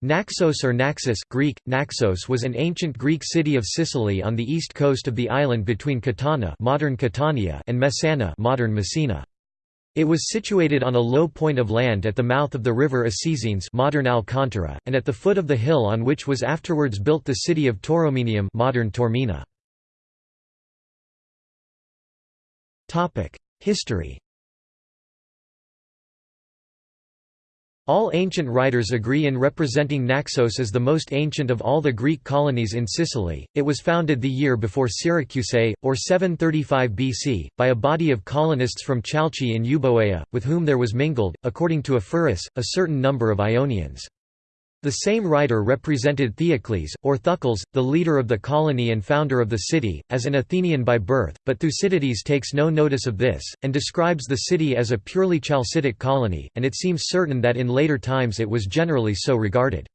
Naxos or Naxos Greek, Naxos was an ancient Greek city of Sicily on the east coast of the island between Catana modern Catania and Messana modern Messina. It was situated on a low point of land at the mouth of the river Acesines modern Alcantara, and at the foot of the hill on which was afterwards built the city of Tauromenium modern Taormina. History All ancient writers agree in representing Naxos as the most ancient of all the Greek colonies in Sicily. It was founded the year before Syracuse, or 735 BC, by a body of colonists from Chalcis in Euboea, with whom there was mingled, according to Ephorus, a certain number of Ionians. The same writer represented Theocles, or Thucles, the leader of the colony and founder of the city, as an Athenian by birth, but Thucydides takes no notice of this, and describes the city as a purely Chalcidic colony, and it seems certain that in later times it was generally so regarded.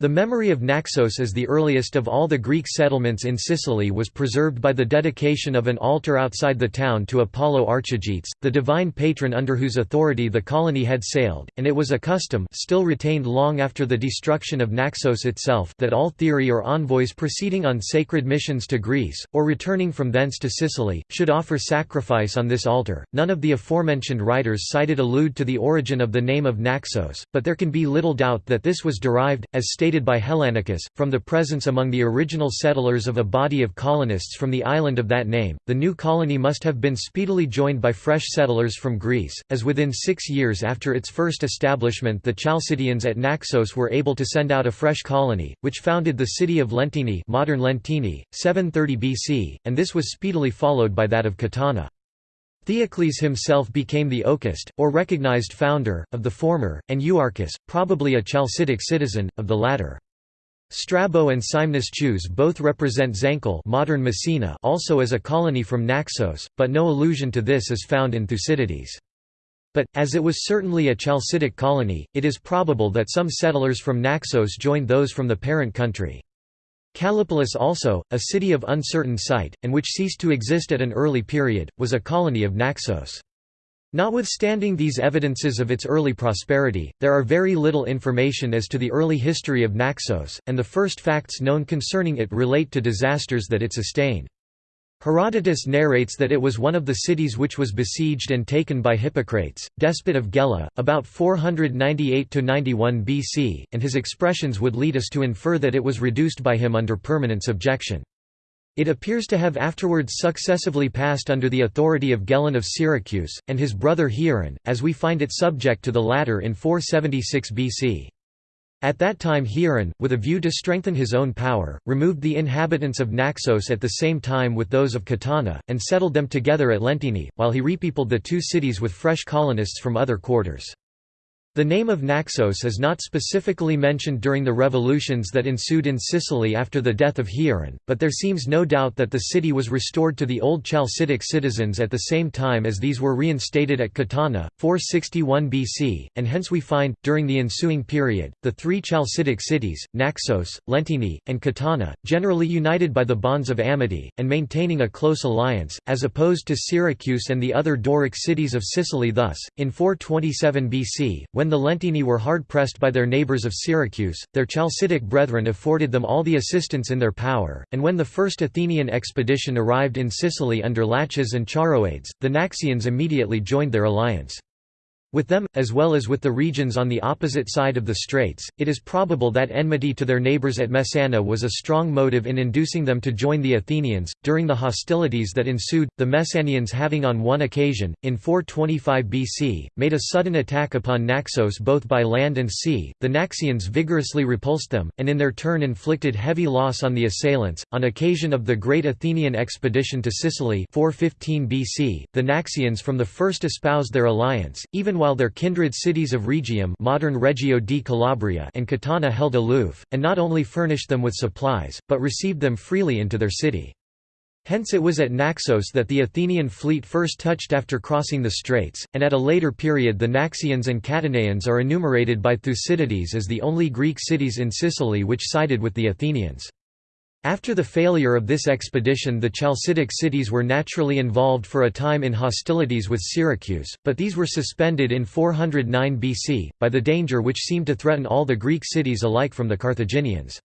The memory of Naxos as the earliest of all the Greek settlements in Sicily was preserved by the dedication of an altar outside the town to Apollo Archigetes, the divine patron under whose authority the colony had sailed, and it was a custom still retained long after the destruction of Naxos itself that all theori or envoys proceeding on sacred missions to Greece, or returning from thence to Sicily, should offer sacrifice on this altar. None of the aforementioned writers cited allude to the origin of the name of Naxos, but there can be little doubt that this was derived, as stated stated by Hellanicus, from the presence among the original settlers of a body of colonists from the island of that name. The new colony must have been speedily joined by fresh settlers from Greece, as within six years after its first establishment the Chalcidians at Naxos were able to send out a fresh colony, which founded the city of Leontini, modern Lentini 730 BC, and this was speedily followed by that of Catana. Theocles himself became the Oecist, or recognized founder, of the former, and Euarchus, probably a Chalcidic citizen, of the latter. Strabo and Scymnus Chius both represent Zancle modern Messina also as a colony from Naxos, but no allusion to this is found in Thucydides. But, as it was certainly a Chalcidic colony, it is probable that some settlers from Naxos joined those from the parent country. Callipolis also, a city of uncertain site, and which ceased to exist at an early period, was a colony of Naxos. Notwithstanding these evidences of its early prosperity, there are very little information as to the early history of Naxos, and the first facts known concerning it relate to disasters that it sustained. Herodotus narrates that it was one of the cities which was besieged and taken by Hippocrates, despot of Gela, about 498–91 BC, and his expressions would lead us to infer that it was reduced by him under permanent subjection. It appears to have afterwards successively passed under the authority of Gelon of Syracuse, and his brother Hieron, as we find it subject to the latter in 476 BC. At that time Hieron, with a view to strengthen his own power, removed the inhabitants of Naxos at the same time with those of Catana, and settled them together at Leontini, while he repeopled the two cities with fresh colonists from other quarters. The name of Naxos is not specifically mentioned during the revolutions that ensued in Sicily after the death of Hieron, but there seems no doubt that the city was restored to the old Chalcidic citizens at the same time as these were reinstated at Catana, 461 BC, and hence we find, during the ensuing period, the three Chalcidic cities, Naxos, Leontini, and Catana, generally united by the bonds of amity, and maintaining a close alliance, as opposed to Syracuse and the other Doric cities of Sicily. Thus, in 427 BC, when the Lentini were hard-pressed by their neighbours of Syracuse, their Chalcidic brethren afforded them all the assistance in their power, and when the first Athenian expedition arrived in Sicily under Laches and Charoeades, the Naxians immediately joined their alliance. With them, as well as with the Rhegians on the opposite side of the straits, it is probable that enmity to their neighbours at Messana was a strong motive in inducing them to join the Athenians. During the hostilities that ensued, the Messanians having on one occasion, in 425 BC, made a sudden attack upon Naxos both by land and sea, the Naxians vigorously repulsed them, and in their turn inflicted heavy loss on the assailants. On occasion of the great Athenian expedition to Sicily 415 BC, the Naxians from the first espoused their alliance, even while their kindred cities of Rhegium modern Reggio di Calabria and Catana held aloof, and not only furnished them with supplies, but received them freely into their city. Hence it was at Naxos that the Athenian fleet first touched after crossing the straits, and at a later period the Naxians and Catanaeans are enumerated by Thucydides as the only Greek cities in Sicily which sided with the Athenians. After the failure of this expedition the Chalcidic cities were naturally involved for a time in hostilities with Syracuse, but these were suspended in 409 BC, by the danger which seemed to threaten all the Greek cities alike from the Carthaginians.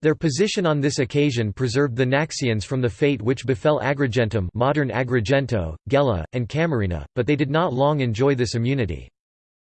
Their position on this occasion preserved the Naxians from the fate which befell Agrigentum modern Agrigento, Gela, and Camarina, but they did not long enjoy this immunity.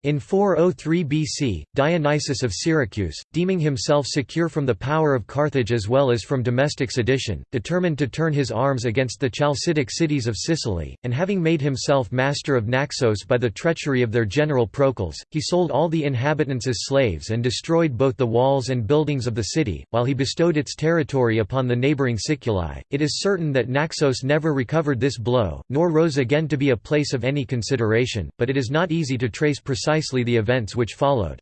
In 403 BC, Dionysius of Syracuse, deeming himself secure from the power of Carthage as well as from domestic sedition, determined to turn his arms against the Chalcidic cities of Sicily, and having made himself master of Naxos by the treachery of their general Procles, he sold all the inhabitants as slaves and destroyed both the walls and buildings of the city, while he bestowed its territory upon the neighbouring Siculi. It is certain that Naxos never recovered this blow, nor rose again to be a place of any consideration, but it is not easy to trace precisely precisely the events which followed.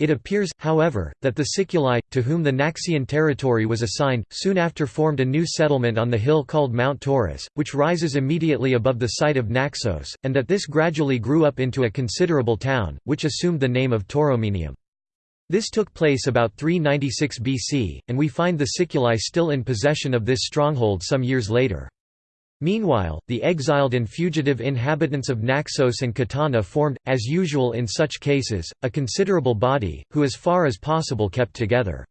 It appears, however, that the Siculi, to whom the Naxian territory was assigned, soon after formed a new settlement on the hill called Mount Taurus, which rises immediately above the site of Naxos, and that this gradually grew up into a considerable town, which assumed the name of Tauromenium. This took place about 396 BC, and we find the Siculi still in possession of this stronghold some years later. Meanwhile, the exiled and fugitive inhabitants of Naxos and Catana formed, as usual in such cases, a considerable body, who as far as possible kept together.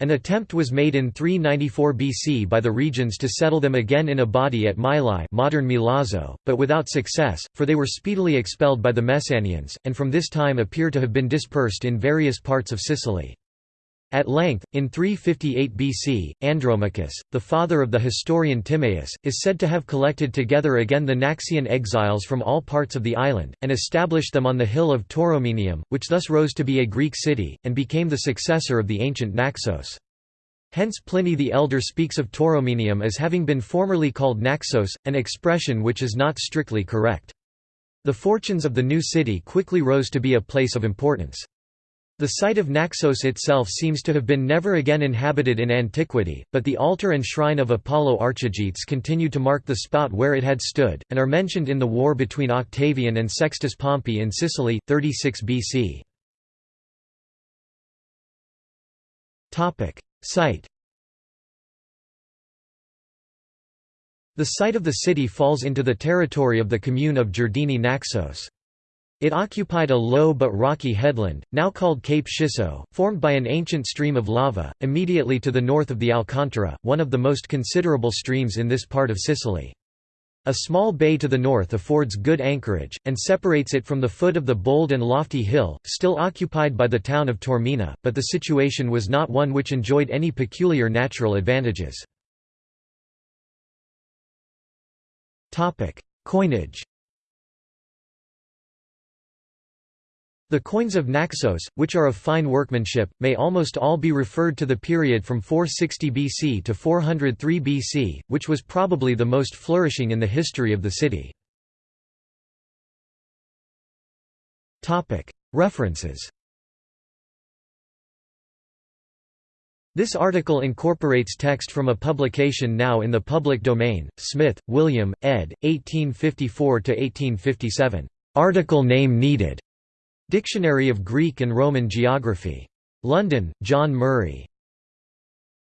An attempt was made in 394 BC by the Rhegians to settle them again in a body at Mylae modern Milazzo, but without success, for they were speedily expelled by the Messanians, and from this time appear to have been dispersed in various parts of Sicily. At length, in 358 BC, Andromachus, the father of the historian Timaeus, is said to have collected together again the Naxian exiles from all parts of the island, and established them on the hill of Tauromenium, which thus rose to be a Greek city, and became the successor of the ancient Naxos. Hence Pliny the Elder speaks of Tauromenium as having been formerly called Naxos, an expression which is not strictly correct. The fortunes of the new city quickly rose to be a place of importance. The site of Naxos itself seems to have been never again inhabited in antiquity, but the altar and shrine of Apollo Archigetes continue to mark the spot where it had stood, and are mentioned in the war between Octavian and Sextus Pompey in Sicily, 36 BC. Site The site of the city falls into the territory of the commune of Giardini Naxos. It occupied a low but rocky headland, now called Cape Schisso, formed by an ancient stream of lava, immediately to the north of the Alcantara, one of the most considerable streams in this part of Sicily. A small bay to the north affords good anchorage, and separates it from the foot of the bold and lofty hill, still occupied by the town of Taormina, but the situation was not one which enjoyed any peculiar natural advantages. Coinage The coins of Naxos, which are of fine workmanship, may almost all be referred to the period from 460 BC to 403 BC, which was probably the most flourishing in the history of the city. References This article incorporates text from a publication now in the public domain, Smith, William, ed., 1854–1857. Article name needed. Dictionary of Greek and Roman Geography. London, John Murray.